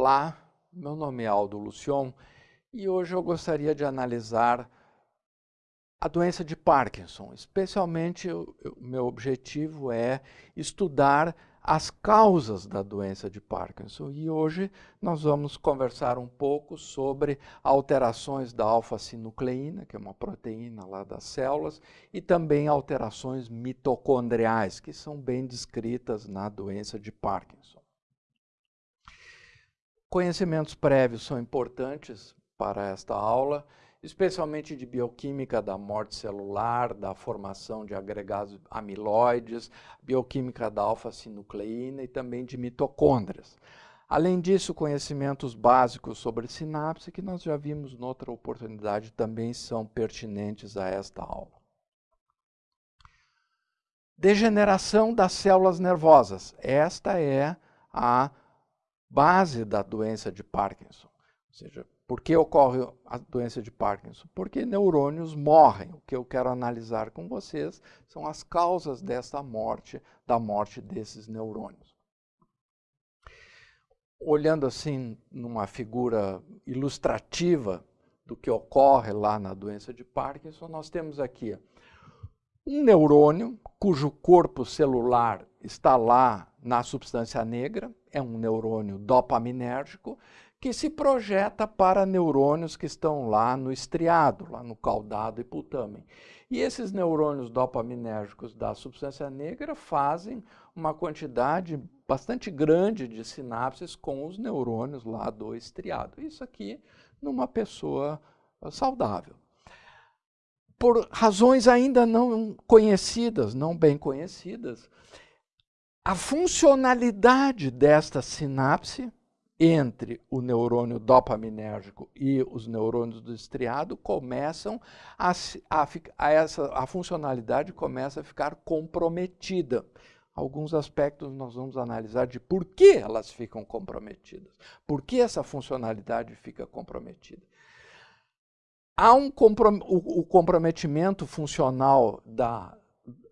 Olá, meu nome é Aldo Lucion e hoje eu gostaria de analisar a doença de Parkinson. Especialmente, o meu objetivo é estudar as causas da doença de Parkinson. E hoje nós vamos conversar um pouco sobre alterações da alfa-sinucleína, que é uma proteína lá das células, e também alterações mitocondriais, que são bem descritas na doença de Parkinson. Conhecimentos prévios são importantes para esta aula, especialmente de bioquímica da morte celular, da formação de agregados amiloides, bioquímica da alfa-sinucleína e também de mitocôndrias. Além disso, conhecimentos básicos sobre sinapse, que nós já vimos noutra oportunidade, também são pertinentes a esta aula. Degeneração das células nervosas. Esta é a base da doença de Parkinson. Ou seja, por que ocorre a doença de Parkinson? Porque neurônios morrem. O que eu quero analisar com vocês são as causas dessa morte, da morte desses neurônios. Olhando assim numa figura ilustrativa do que ocorre lá na doença de Parkinson, nós temos aqui um neurônio cujo corpo celular está lá na substância negra, é um neurônio dopaminérgico, que se projeta para neurônios que estão lá no estriado, lá no caudado e putamen. E esses neurônios dopaminérgicos da substância negra fazem uma quantidade bastante grande de sinapses com os neurônios lá do estriado. Isso aqui numa pessoa saudável. Por razões ainda não conhecidas, não bem conhecidas, a funcionalidade desta sinapse entre o neurônio dopaminérgico e os neurônios do estriado começam a, a, a, essa, a funcionalidade começa a ficar comprometida. Alguns aspectos nós vamos analisar de por que elas ficam comprometidas, por que essa funcionalidade fica comprometida. Há um comprom o, o comprometimento funcional da,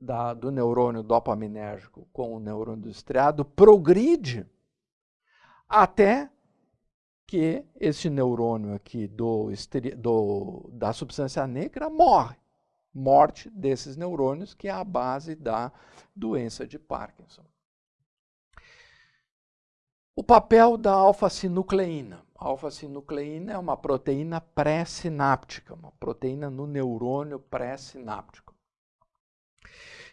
da, do neurônio dopaminérgico com o neurônio do estriado progride até que esse neurônio aqui do, do, da substância negra morre. Morte desses neurônios, que é a base da doença de Parkinson. O papel da alfa-sinucleína. A alfa-sinucleína é uma proteína pré-sináptica, uma proteína no neurônio pré-sináptico.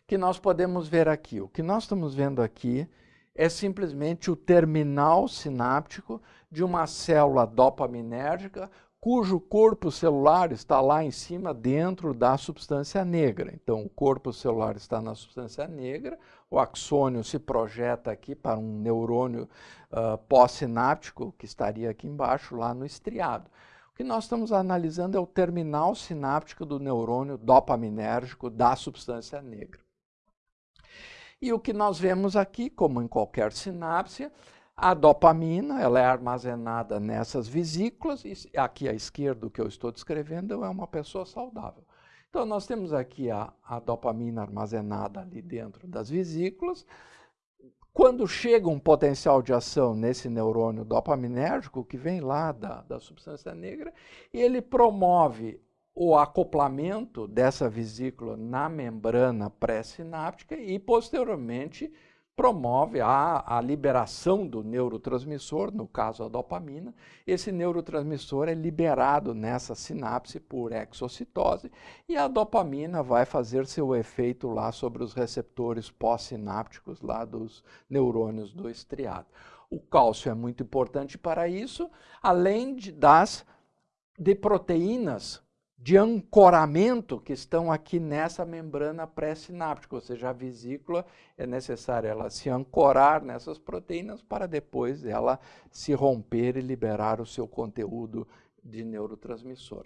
Que nós podemos ver aqui. O que nós estamos vendo aqui é simplesmente o terminal sináptico de uma célula dopaminérgica cujo corpo celular está lá em cima dentro da substância negra. Então, o corpo celular está na substância negra, o axônio se projeta aqui para um neurônio uh, pós-sináptico, que estaria aqui embaixo, lá no estriado. O que nós estamos analisando é o terminal sináptico do neurônio dopaminérgico da substância negra. E o que nós vemos aqui, como em qualquer sinapse, a dopamina ela é armazenada nessas vesículas, e aqui à esquerda o que eu estou descrevendo é uma pessoa saudável. Então nós temos aqui a, a dopamina armazenada ali dentro das vesículas. Quando chega um potencial de ação nesse neurônio dopaminérgico, que vem lá da, da substância negra, ele promove o acoplamento dessa vesícula na membrana pré-sináptica e, posteriormente, promove a, a, liberação do neurotransmissor, no caso a dopamina. Esse neurotransmissor é liberado nessa sinapse por exocitose e a dopamina vai fazer seu efeito lá sobre os receptores pós-sinápticos lá dos neurônios do estriado. O cálcio é muito importante para isso, além de, das de proteínas de ancoramento que estão aqui nessa membrana pré-sináptica, ou seja, a vesícula é necessário ela se ancorar nessas proteínas para depois ela se romper e liberar o seu conteúdo de neurotransmissor.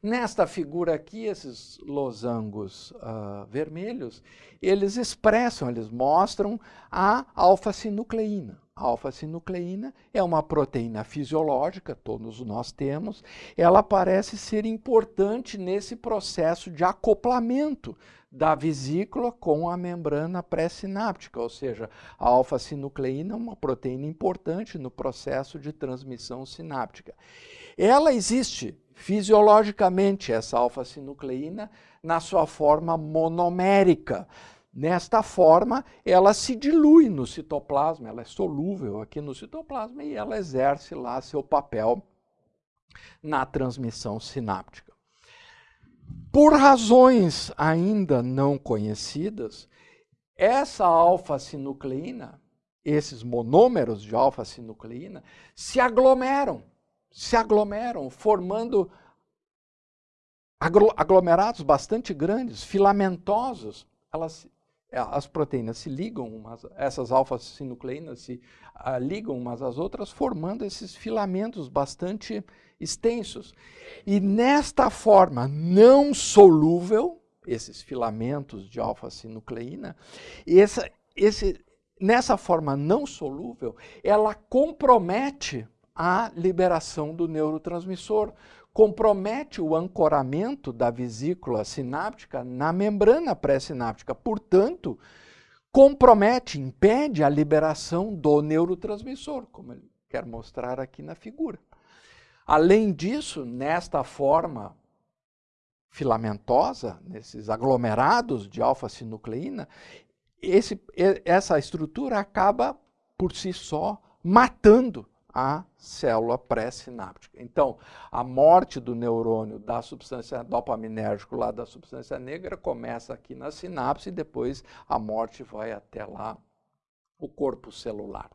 Nesta figura aqui, esses losangos uh, vermelhos, eles expressam, eles mostram a alfa-sinucleína. Alfa-sinucleína é uma proteína fisiológica, todos nós temos, ela parece ser importante nesse processo de acoplamento da vesícula com a membrana pré-sináptica, ou seja, a alfa-sinucleína é uma proteína importante no processo de transmissão sináptica. Ela existe fisiologicamente, essa alfa-sinucleína, na sua forma monomérica. Nesta forma, ela se dilui no citoplasma, ela é solúvel aqui no citoplasma e ela exerce lá seu papel na transmissão sináptica. Por razões ainda não conhecidas, essa alfa-sinucleína, esses monômeros de alfa-sinucleína, se aglomeram, se aglomeram, formando aglomerados bastante grandes, filamentosos. Elas, as proteínas se ligam, umas, essas alfa-sinucleínas se uh, ligam umas às outras, formando esses filamentos bastante extensos. E nesta forma não solúvel, esses filamentos de alfa-sinucleína, essa, esse, nessa forma não solúvel, ela compromete a liberação do neurotransmissor, compromete o ancoramento da vesícula sináptica na membrana pré-sináptica. Portanto, compromete, impede a liberação do neurotransmissor, como ele quer mostrar aqui na figura. Além disso, nesta forma filamentosa, nesses aglomerados de alfa-sinucleína, essa estrutura acaba por si só matando a célula pré-sináptica. Então, a morte do neurônio da substância dopaminérgico lá da substância negra começa aqui na sinapse e depois a morte vai até lá o corpo celular.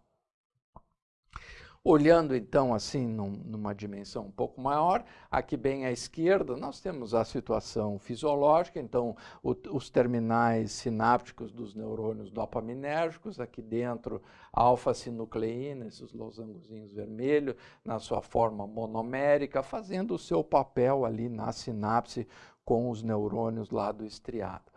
Olhando então assim num, numa dimensão um pouco maior, aqui bem à esquerda nós temos a situação fisiológica, então o, os terminais sinápticos dos neurônios dopaminérgicos, aqui dentro alfa-sinucleína, esses losangozinhos vermelhos, na sua forma monomérica, fazendo o seu papel ali na sinapse com os neurônios lá do estriado.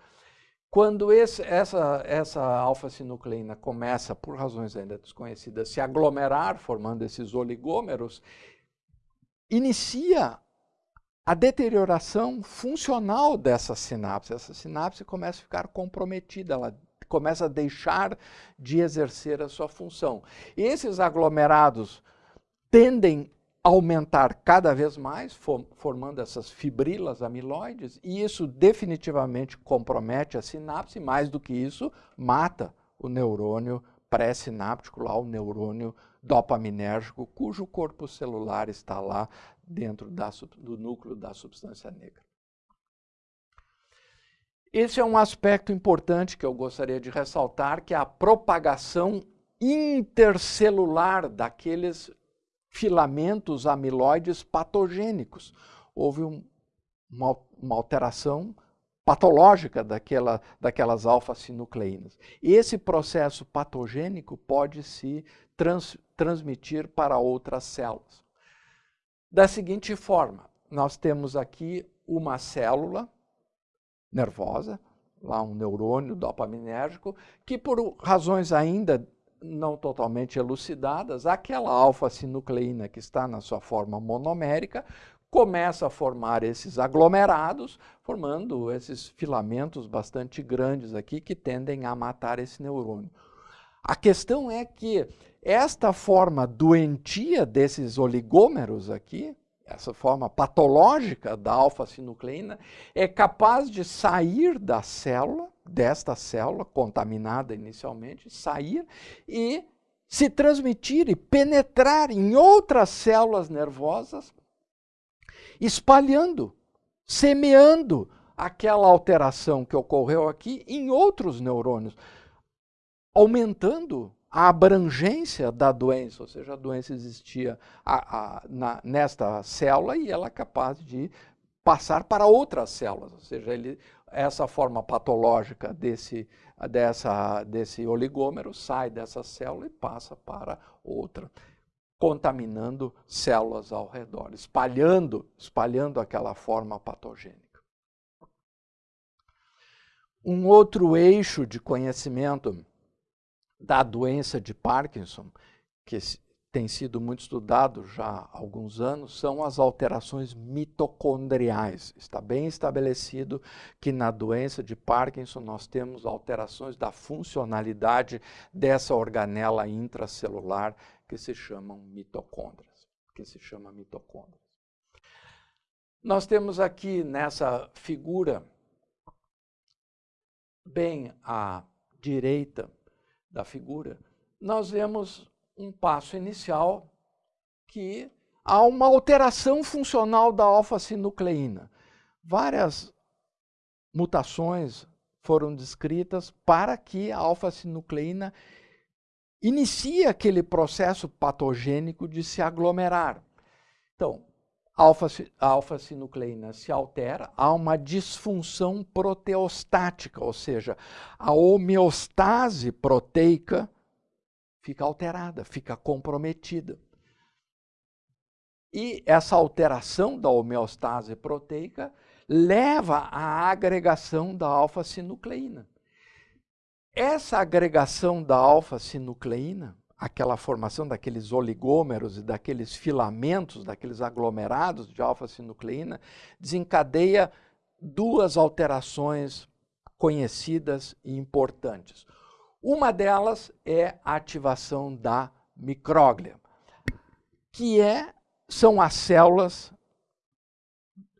Quando esse, essa, essa alfa-sinucleína começa, por razões ainda desconhecidas, se aglomerar, formando esses oligômeros, inicia a deterioração funcional dessa sinapse. Essa sinapse começa a ficar comprometida, ela começa a deixar de exercer a sua função. E esses aglomerados tendem aumentar cada vez mais, formando essas fibrilas amiloides, e isso definitivamente compromete a sinapse, mais do que isso, mata o neurônio pré-sináptico, lá o neurônio dopaminérgico, cujo corpo celular está lá dentro da, do núcleo da substância negra. Esse é um aspecto importante que eu gostaria de ressaltar, que é a propagação intercelular daqueles filamentos amiloides patogênicos. Houve um, uma, uma, alteração patológica daquela, daquelas alfa-sinucleínas. Esse processo patogênico pode se trans, transmitir para outras células. Da seguinte forma, nós temos aqui uma célula nervosa, lá um neurônio dopaminérgico, que por razões ainda não totalmente elucidadas, aquela alfa-sinucleína que está na sua forma monomérica começa a formar esses aglomerados, formando esses filamentos bastante grandes aqui que tendem a matar esse neurônio. A questão é que esta forma doentia desses oligômeros aqui, essa forma patológica da alfa-sinucleína, é capaz de sair da célula, desta célula contaminada inicialmente, sair e se transmitir e penetrar em outras células nervosas, espalhando, semeando aquela alteração que ocorreu aqui em outros neurônios, aumentando a abrangência da doença, ou seja, a doença existia a, a, na, nesta célula e ela é capaz de passar para outras células, ou seja, ele, essa forma patológica desse, dessa, desse oligômero sai dessa célula e passa para outra, contaminando células ao redor, espalhando, espalhando aquela forma patogênica. Um outro eixo de conhecimento da doença de Parkinson, que tem sido muito estudado já há alguns anos, são as alterações mitocondriais. Está bem estabelecido que na doença de Parkinson nós temos alterações da funcionalidade dessa organela intracelular que se chamam mitocôndrias, que se chama mitocôndrias. Nós temos aqui nessa figura, bem à direita da figura, nós vemos um passo inicial que há uma alteração funcional da alfa-sinucleína. Várias mutações foram descritas para que a alfa-sinucleína inicie aquele processo patogênico de se aglomerar. Então, a alfa-sinucleína se altera, há uma disfunção proteostática, ou seja, a homeostase proteica fica alterada, fica comprometida. E essa alteração da homeostase proteica leva à agregação da alfa-sinucleína. Essa agregação da alfa-sinucleína, aquela formação daqueles oligômeros e daqueles filamentos, daqueles aglomerados de alfa-sinucleína, desencadeia duas alterações conhecidas e importantes. Uma delas é a ativação da micróglia, que é, são as células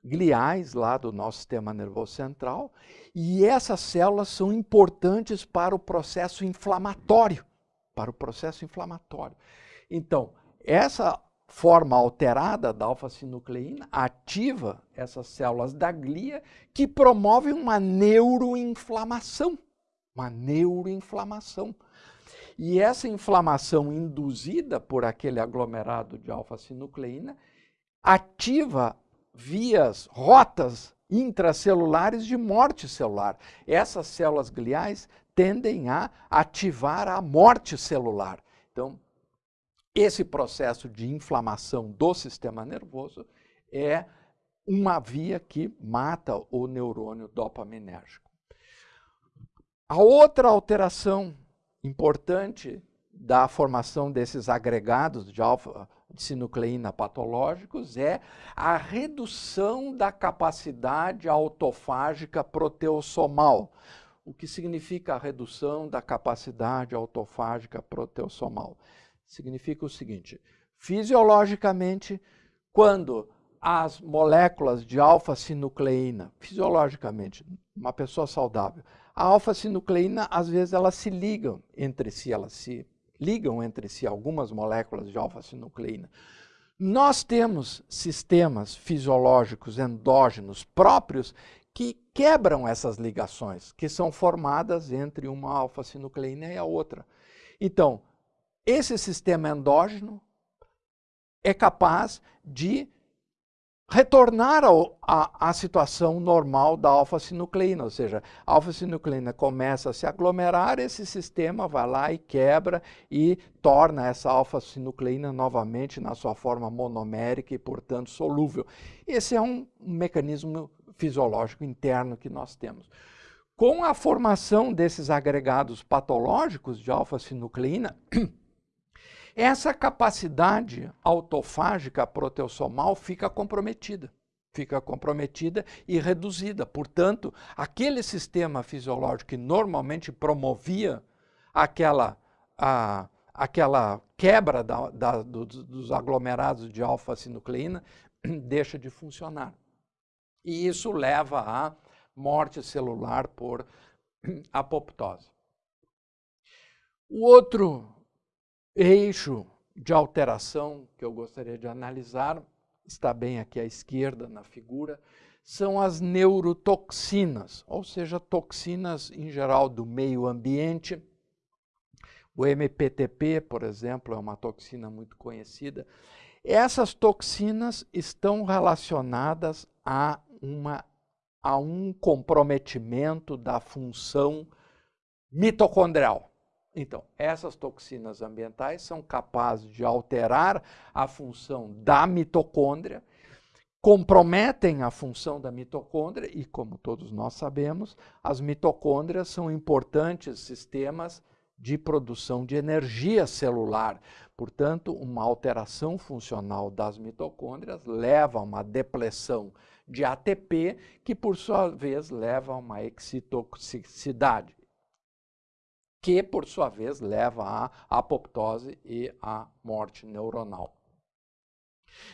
gliais lá do nosso sistema nervoso central, e essas células são importantes para o processo inflamatório, para o processo inflamatório. Então, essa forma alterada da alfa-sinucleína ativa essas células da glia que promovem uma neuroinflamação uma neuroinflamação. E essa inflamação induzida por aquele aglomerado de alfa-sinucleína ativa vias, rotas intracelulares de morte celular. Essas células gliais tendem a ativar a morte celular. Então, esse processo de inflamação do sistema nervoso é uma via que mata o neurônio dopaminérgico. A outra alteração importante da formação desses agregados de alfa-sinucleína patológicos é a redução da capacidade autofágica proteossomal. O que significa a redução da capacidade autofágica proteossomal? Significa o seguinte, fisiologicamente, quando as moléculas de alfa-sinucleína, fisiologicamente, uma pessoa saudável, a alfa-sinucleína, às vezes, elas se ligam entre si, elas se ligam entre si, algumas moléculas de alfa-sinucleína. Nós temos sistemas fisiológicos endógenos próprios que quebram essas ligações, que são formadas entre uma alfa-sinucleína e a outra. Então, esse sistema endógeno é capaz de retornar à situação normal da alfa-sinucleína, ou seja, a alfa-sinucleína começa a se aglomerar, esse sistema vai lá e quebra e torna essa alfa-sinucleína novamente na sua forma monomérica e, portanto, solúvel. Esse é um mecanismo fisiológico interno que nós temos. Com a formação desses agregados patológicos de alfa-sinucleína, essa capacidade autofágica proteossomal fica comprometida. Fica comprometida e reduzida. Portanto, aquele sistema fisiológico que normalmente promovia aquela, a, aquela quebra da, da, do, dos aglomerados de alfa-sinucleína deixa de funcionar. E isso leva à morte celular por apoptose. O outro eixo de alteração que eu gostaria de analisar, está bem aqui à esquerda na figura, são as neurotoxinas, ou seja, toxinas em geral do meio ambiente. O MPTP, por exemplo, é uma toxina muito conhecida. Essas toxinas estão relacionadas a, uma, a um comprometimento da função mitocondrial. Então, essas toxinas ambientais são capazes de alterar a função da mitocôndria, comprometem a função da mitocôndria e, como todos nós sabemos, as mitocôndrias são importantes sistemas de produção de energia celular. Portanto, uma alteração funcional das mitocôndrias leva a uma depressão de ATP, que por sua vez leva a uma excitoxicidade, que por sua vez leva à apoptose e à morte neuronal.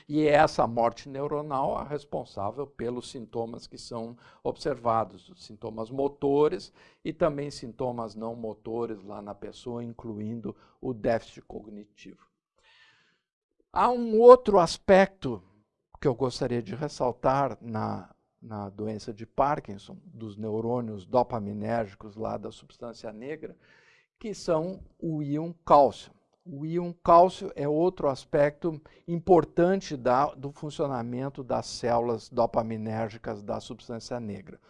E é essa morte neuronal a responsável pelos sintomas que são observados, os sintomas motores e também sintomas não motores lá na pessoa, incluindo o déficit cognitivo. Há um outro aspecto que eu gostaria de ressaltar na, na doença de Parkinson, dos neurônios dopaminérgicos lá da substância negra, que são o íon cálcio. O íon cálcio é outro aspecto importante da, do funcionamento das células dopaminérgicas da substância negra.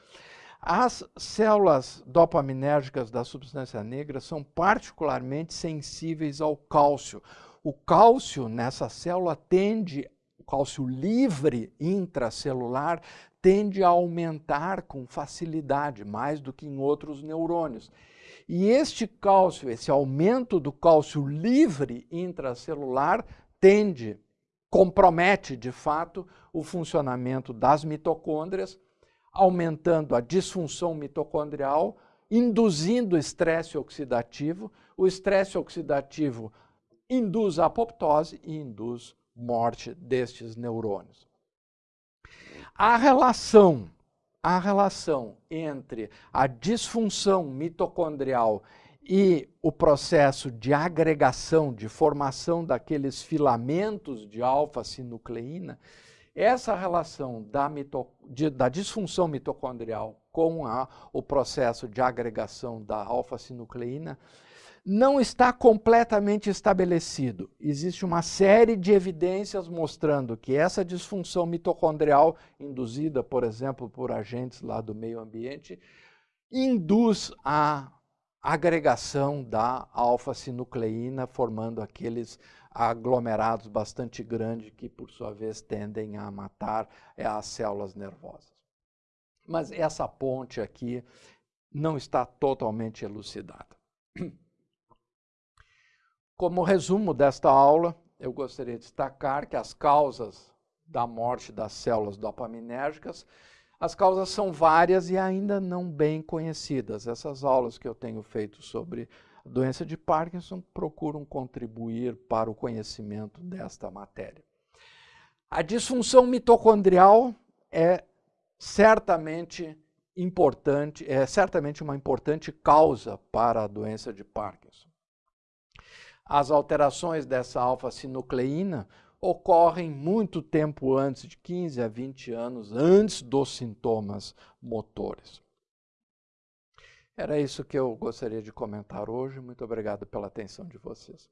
As células dopaminérgicas da substância negra são particularmente sensíveis ao cálcio. O cálcio nessa célula tende, o cálcio livre intracelular, tende a aumentar com facilidade, mais do que em outros neurônios. E este cálcio, esse aumento do cálcio livre intracelular, tende, compromete de fato o funcionamento das mitocôndrias, aumentando a disfunção mitocondrial, induzindo estresse oxidativo. O estresse oxidativo induz apoptose e induz morte destes neurônios. A relação a relação entre a disfunção mitocondrial e o processo de agregação, de formação daqueles filamentos de alfa-sinucleína, essa relação da, mito, de, da disfunção mitocondrial com a, o processo de agregação da alfa-sinucleína não está completamente estabelecido. Existe uma série de evidências mostrando que essa disfunção mitocondrial, induzida, por exemplo, por agentes lá do meio ambiente, induz a agregação da alfa-sinucleína, formando aqueles aglomerados bastante grandes que, por sua vez, tendem a matar é, as células nervosas. Mas essa ponte aqui não está totalmente elucidada. Como resumo desta aula, eu gostaria de destacar que as causas da morte das células dopaminérgicas, as causas são várias e ainda não bem conhecidas. Essas aulas que eu tenho feito sobre a doença de Parkinson procuram contribuir para o conhecimento desta matéria. A disfunção mitocondrial é certamente importante, é certamente uma importante causa para a doença de Parkinson. As alterações dessa alfa-sinucleína ocorrem muito tempo antes, de 15 a 20 anos antes dos sintomas motores. Era isso que eu gostaria de comentar hoje. Muito obrigado pela atenção de vocês.